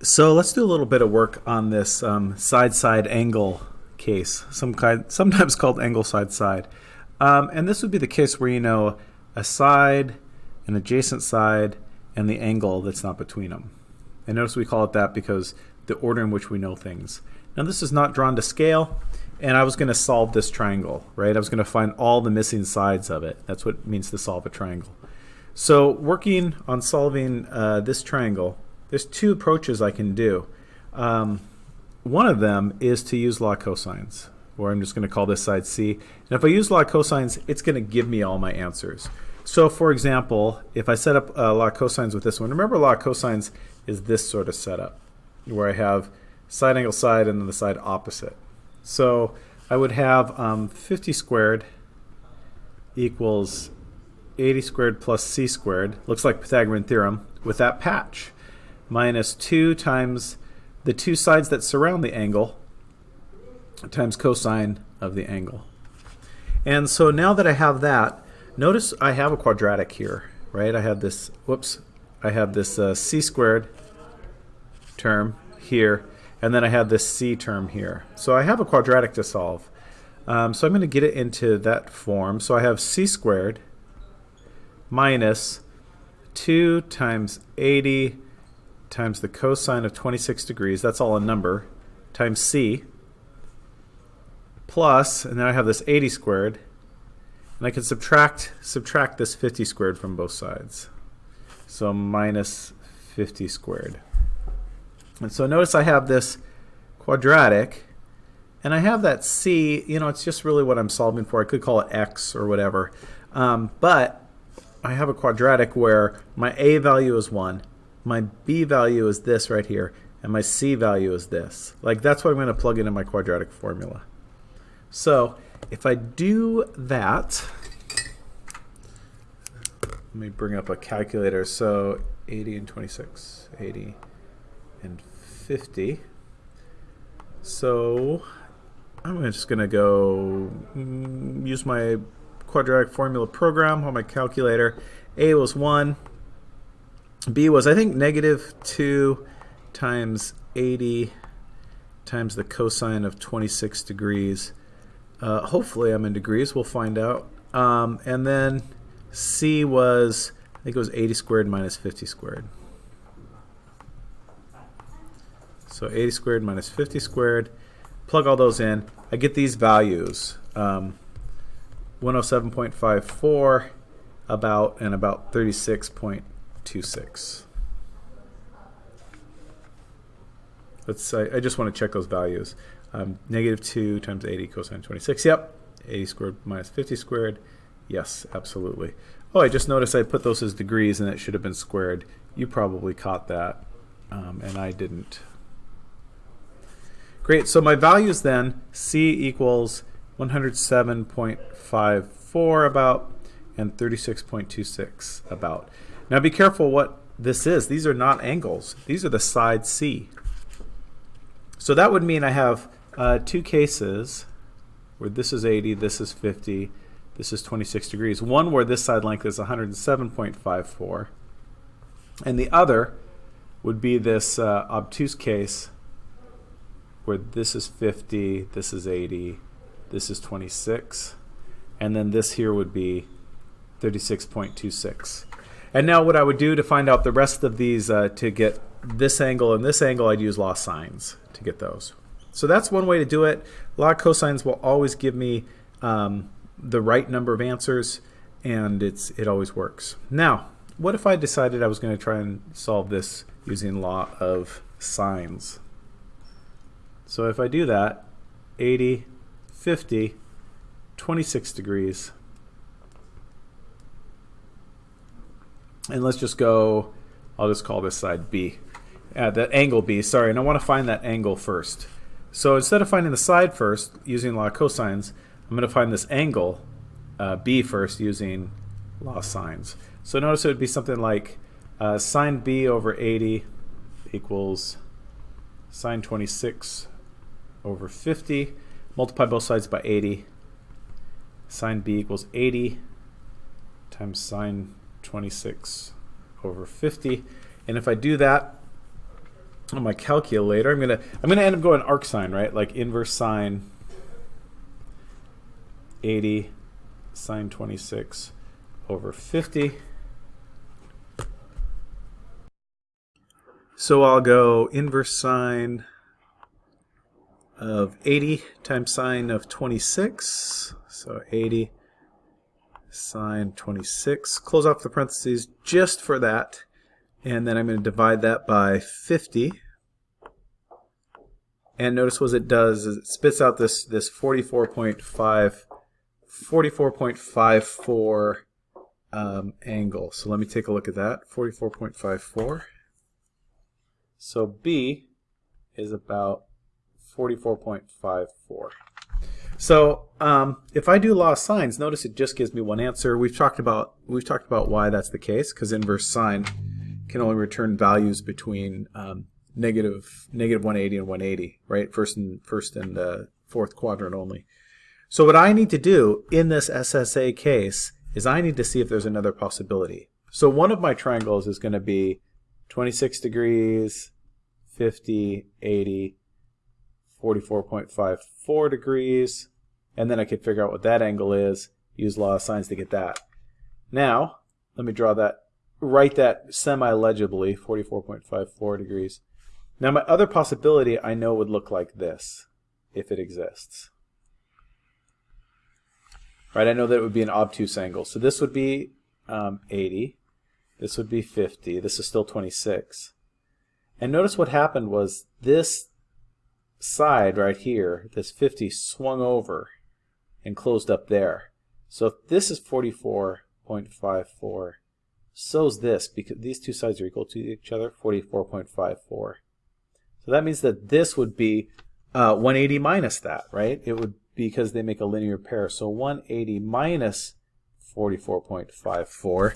So let's do a little bit of work on this um, side-side angle case, some kind, sometimes called angle side-side. Um, and this would be the case where you know a side, an adjacent side, and the angle that's not between them. And notice we call it that because the order in which we know things. Now this is not drawn to scale, and I was going to solve this triangle, right? I was going to find all the missing sides of it. That's what it means to solve a triangle. So working on solving uh, this triangle, there's two approaches I can do. Um, one of them is to use law cosines, or I'm just going to call this side C. And if I use law cosines, it's going to give me all my answers. So for example, if I set up uh, law cosines with this one, remember law cosines is this sort of setup, where I have side angle side and then the side opposite. So I would have um, 50 squared equals 80 squared plus c squared, looks like Pythagorean theorem, with that patch minus 2 times the two sides that surround the angle times cosine of the angle. And so now that I have that, notice I have a quadratic here, right? I have this, whoops, I have this uh, c squared term here, and then I have this c term here. So I have a quadratic to solve. Um, so I'm going to get it into that form. So I have c squared minus 2 times 80 times the cosine of 26 degrees, that's all a number, times c, plus, and then I have this 80 squared, and I can subtract, subtract this 50 squared from both sides. So minus 50 squared. And so notice I have this quadratic, and I have that c, you know, it's just really what I'm solving for. I could call it x or whatever. Um, but I have a quadratic where my a value is 1, my b value is this right here, and my c value is this. Like that's what I'm going to plug into my quadratic formula. So if I do that, let me bring up a calculator. So 80 and 26, 80 and 50. So I'm just going to go mm, use my quadratic formula program on my calculator. A was 1, B was, I think, negative 2 times 80 times the cosine of 26 degrees. Uh, hopefully I'm in degrees. We'll find out. Um, and then C was, I think it was 80 squared minus 50 squared. So 80 squared minus 50 squared. Plug all those in. I get these values. Um, 107.54 about and about 36.2 0.26. Let's I, I just want to check those values. Um, negative 2 times 80 cosine 26. Yep. 80 squared minus 50 squared. Yes, absolutely. Oh, I just noticed I put those as degrees and it should have been squared. You probably caught that, um, and I didn't. Great, so my values then, C equals 107.54 about and 36.26 about. Now be careful what this is. These are not angles. These are the side C. So that would mean I have uh, two cases where this is 80, this is 50, this is 26 degrees. One where this side length is 107.54, and the other would be this uh, obtuse case where this is 50, this is 80, this is 26, and then this here would be 36.26. And now what I would do to find out the rest of these uh, to get this angle and this angle, I'd use law of sines to get those. So that's one way to do it. Law of cosines will always give me um, the right number of answers and it's it always works. Now, what if I decided I was going to try and solve this using law of sines? So if I do that, 80, 50, 26 degrees, And let's just go, I'll just call this side B. Uh, the angle B, sorry, and I want to find that angle first. So instead of finding the side first using law of cosines, I'm going to find this angle uh, B first using law of sines. So notice it would be something like uh, sine B over 80 equals sine 26 over 50. Multiply both sides by 80. Sine B equals 80 times sine 26 over 50. And if I do that, on my calculator. I'm gonna I'm gonna end up going arc sine, right? Like inverse sine 80 sine 26 over 50. So I'll go inverse sine of 80 times sine of 26. So 80 sine 26. Close off the parentheses just for that. And then I'm going to divide that by 50. And notice what it does is it spits out this, this 44.5 44.54 um, angle. So let me take a look at that. 44.54. So B is about 44.54. So um, if I do law of sines, notice it just gives me one answer. We've talked about we've talked about why that's the case because inverse sine can only return values between um, negative negative 180 and 180, right? First and first and uh, fourth quadrant only. So what I need to do in this SSA case is I need to see if there's another possibility. So one of my triangles is going to be 26 degrees, 50, 80, 44.54 degrees, and then I could figure out what that angle is, use law of sines to get that. Now, let me draw that, write that semi-legibly, 44.54 degrees. Now my other possibility I know would look like this, if it exists. Right, I know that it would be an obtuse angle. So this would be um, 80. This would be 50. This is still 26. And notice what happened was this side right here, this 50, swung over and closed up there. So if this is 44.54, so is this, because these two sides are equal to each other, 44.54. So that means that this would be uh, 180 minus that, right? It would because they make a linear pair. So 180 minus 44.54.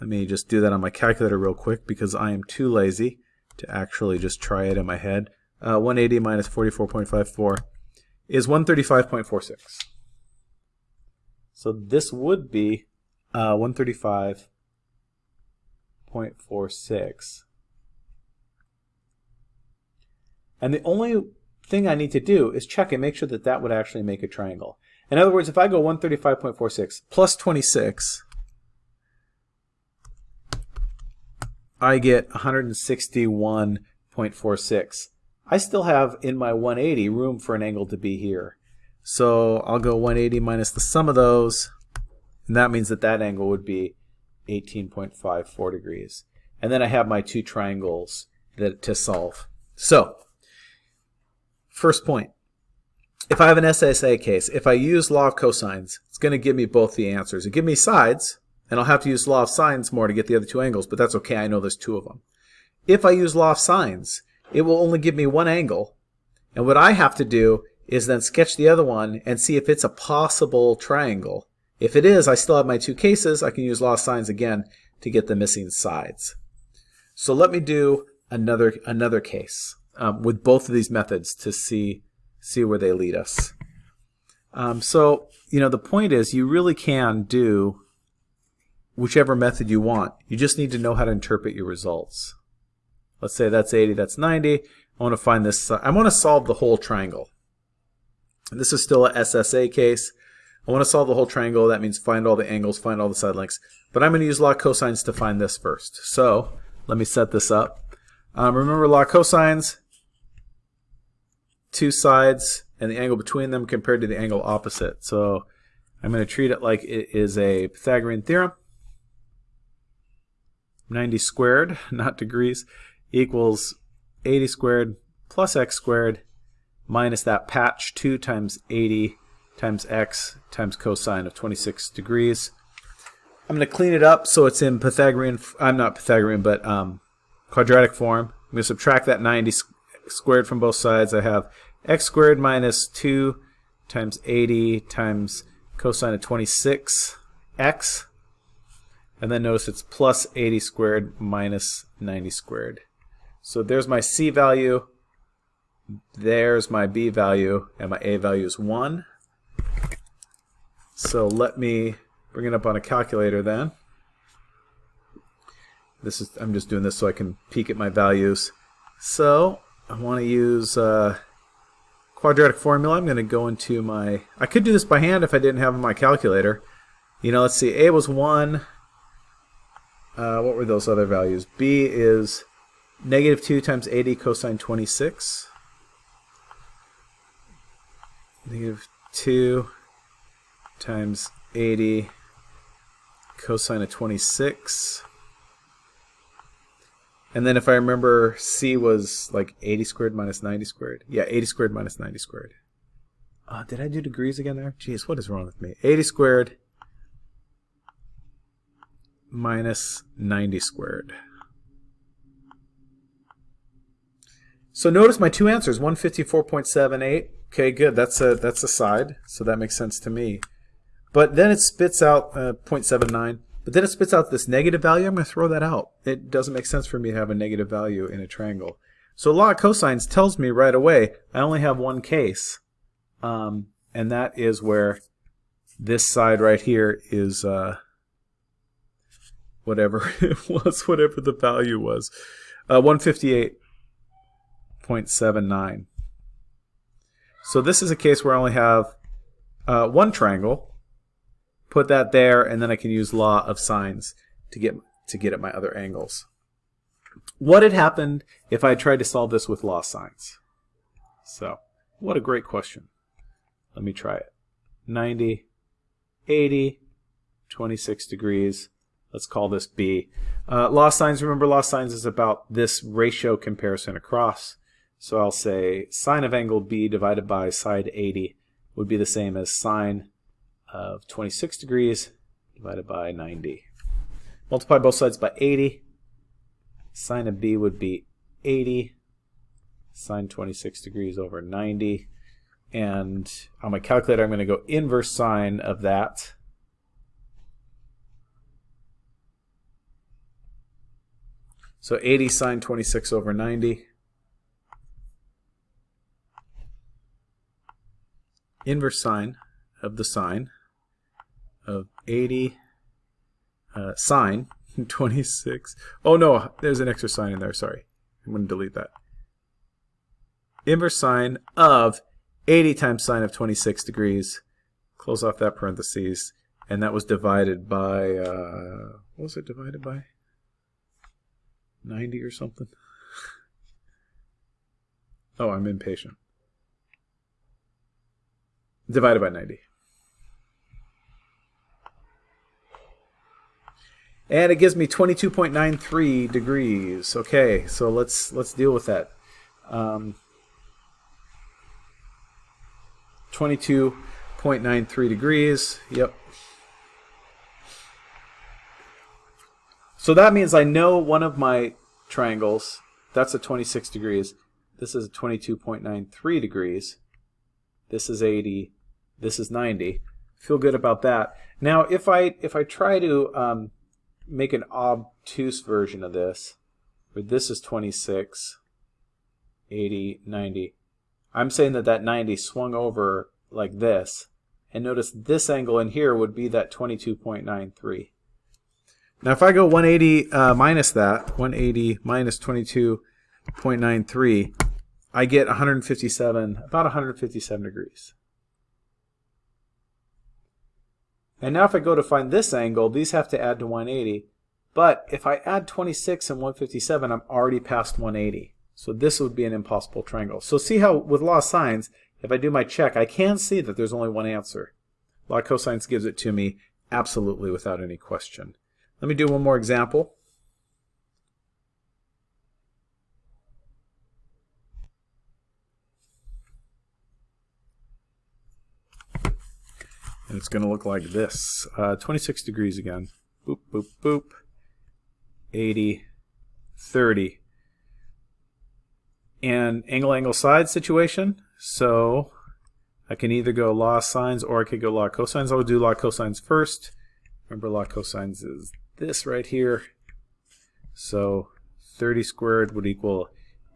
Let me just do that on my calculator real quick because I am too lazy to actually just try it in my head. Uh, 180 minus 44.54 is 135.46. So this would be uh, 135.46. And the only thing I need to do is check and make sure that that would actually make a triangle. In other words, if I go 135.46 plus 26, I get 161.46. I still have in my 180 room for an angle to be here. So I'll go 180 minus the sum of those, and that means that that angle would be 18.54 degrees. And then I have my two triangles that to solve. So First point. If I have an SSA case, if I use law of cosines, it's going to give me both the answers. It give me sides, and I'll have to use law of sines more to get the other two angles, but that's okay. I know there's two of them. If I use law of sines, it will only give me one angle, and what I have to do is then sketch the other one and see if it's a possible triangle. If it is, I still have my two cases. I can use law of sines again to get the missing sides. So let me do another, another case um, with both of these methods to see see where they lead us. Um, so you know the point is you really can do whichever method you want. You just need to know how to interpret your results. Let's say that's 80, that's 90. I want to find this. I want to solve the whole triangle. And this is still a SSA case. I want to solve the whole triangle. That means find all the angles, find all the side lengths. But I'm going to use law cosines to find this first. So let me set this up. Um, remember law cosines, two sides and the angle between them compared to the angle opposite. So I'm going to treat it like it is a Pythagorean theorem. 90 squared, not degrees, equals 80 squared plus x squared minus that patch 2 times 80 times x times cosine of 26 degrees. I'm going to clean it up so it's in Pythagorean, I'm not Pythagorean, but um, quadratic form. I'm going to subtract that 90 squared from both sides. I have x squared minus 2 times 80 times cosine of 26x. And then notice it's plus 80 squared minus 90 squared. So there's my c value, there's my b value, and my a value is 1. So let me bring it up on a calculator then. This is I'm just doing this so I can peek at my values. So I want to use uh, quadratic formula. I'm going to go into my... I could do this by hand if I didn't have my calculator. You know, let's see. A was 1. Uh, what were those other values? B is negative 2 times 80 cosine 26. Negative 2 times 80 cosine of 26. And then if I remember, C was like 80 squared minus 90 squared. Yeah, 80 squared minus 90 squared. Uh, did I do degrees again there? Jeez, what is wrong with me? 80 squared minus 90 squared. So notice my two answers, 154.78. Okay, good. That's a that's a side, so that makes sense to me. But then it spits out uh, 0.79. But then it spits out this negative value. I'm going to throw that out. It doesn't make sense for me to have a negative value in a triangle. So law of cosines tells me right away I only have one case. Um, and that is where this side right here is uh, whatever it was, whatever the value was. Uh, 158.79. So this is a case where I only have uh, one triangle put that there, and then I can use law of sines to get to get at my other angles. What had happened if I tried to solve this with law of sines? So, what a great question. Let me try it. 90, 80, 26 degrees. Let's call this B. Uh, law of sines, remember law of sines is about this ratio comparison across. So I'll say sine of angle B divided by side 80 would be the same as sine of 26 degrees divided by 90. Multiply both sides by 80. Sine of b would be 80 sine 26 degrees over 90. And on my calculator, I'm going to go inverse sine of that. So 80 sine 26 over 90. Inverse sine of the sine of 80 uh, sine 26. Oh no, there's an extra sine in there. Sorry. I'm going to delete that. Inverse sine of 80 times sine of 26 degrees. Close off that parentheses. And that was divided by, uh, what was it divided by? 90 or something? oh, I'm impatient. Divided by 90. and it gives me 22.93 degrees. Okay, so let's let's deal with that. Um, 22.93 degrees. Yep. So that means I know one of my triangles. That's a 26 degrees. This is a 22.93 degrees. This is 80. This is 90. Feel good about that. Now, if I if I try to um, make an obtuse version of this, where this is 26, 80, 90. I'm saying that that 90 swung over like this. And notice this angle in here would be that 22.93. Now if I go 180 uh, minus that, 180 minus 22.93, I get 157, about 157 degrees. And now if I go to find this angle, these have to add to 180. But if I add 26 and 157, I'm already past 180. So this would be an impossible triangle. So see how with law of sines, if I do my check, I can see that there's only one answer. Law of cosines gives it to me absolutely without any question. Let me do one more example. And it's going to look like this. Uh, 26 degrees again. Boop, boop, boop. 80, 30. And angle-angle side situation. So I can either go law sines or I could go law cosines. I'll do law cosines first. Remember law cosines is this right here. So 30 squared would equal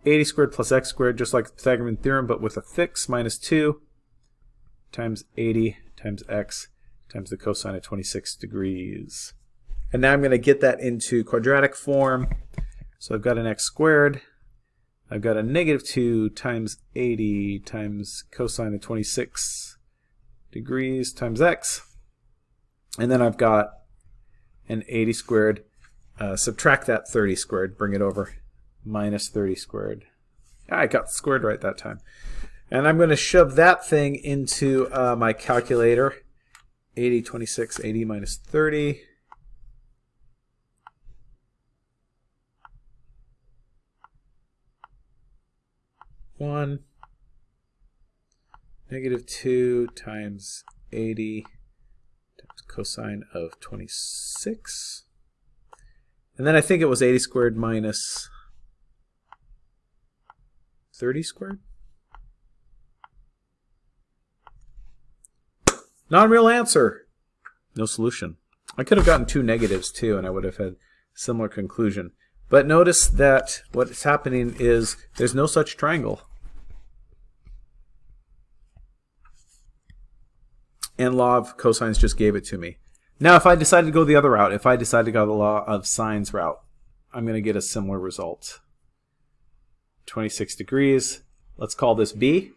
80 squared plus x squared, just like the Pythagorean theorem, but with a fix, minus 2 times 80 times x times the cosine of 26 degrees. And now I'm going to get that into quadratic form. So I've got an x squared. I've got a negative 2 times 80 times cosine of 26 degrees times x. And then I've got an 80 squared. Uh, subtract that 30 squared, bring it over. Minus 30 squared. I got squared right that time. And I'm going to shove that thing into uh, my calculator. 80, 26, 80 minus 30. One negative 2 times 80 times cosine of 26. And then I think it was 80 squared minus 30 squared. Non-real answer. No solution. I could have gotten two negatives too, and I would have had similar conclusion. But notice that what's happening is there's no such triangle. And law of cosines just gave it to me. Now, if I decide to go the other route, if I decide to go the law of sines route, I'm going to get a similar result. 26 degrees. Let's call this B.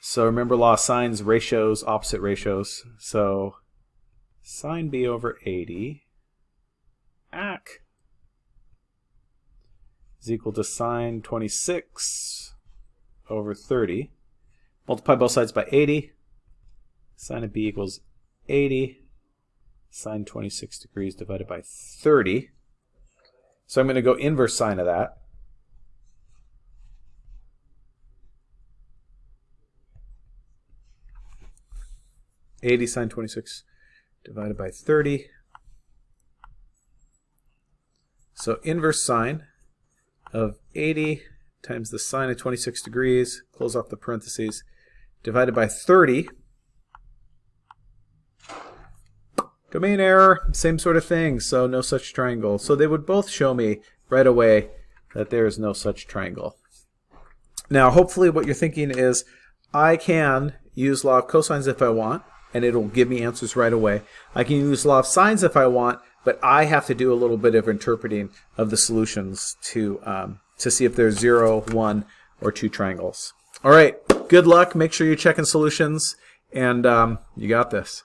So remember law of sines, ratios, opposite ratios. So sine B over 80 ac is equal to sine 26 over 30. Multiply both sides by 80. Sine of B equals 80 sine 26 degrees divided by 30. So I'm going to go inverse sine of that. Eighty sine twenty six divided by thirty. So inverse sine of 80 times the sine of 26 degrees, close off the parentheses, divided by 30 Domain error, same sort of thing, so no such triangle. So they would both show me right away that there is no such triangle. Now, hopefully what you're thinking is, I can use law of cosines if I want, and it'll give me answers right away. I can use law of sines if I want, but I have to do a little bit of interpreting of the solutions to, um, to see if there's 0, 1, or 2 triangles. All right, good luck. Make sure you're checking solutions, and um, you got this.